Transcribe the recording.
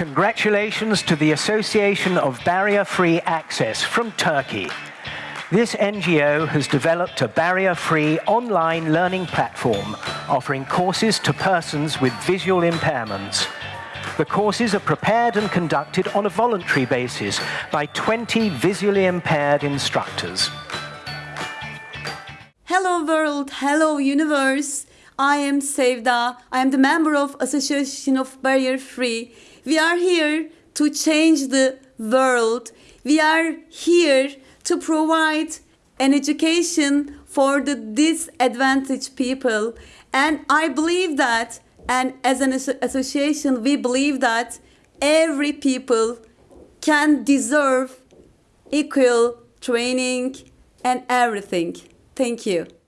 Congratulations to the Association of Barrier-Free Access from Turkey. This NGO has developed a barrier-free online learning platform offering courses to persons with visual impairments. The courses are prepared and conducted on a voluntary basis by 20 visually impaired instructors. Hello world, hello universe. I am Sevda. Uh, I am the member of Association of Barrier Free. We are here to change the world. We are here to provide an education for the disadvantaged people. And I believe that, and as an association, we believe that every people can deserve equal training and everything. Thank you.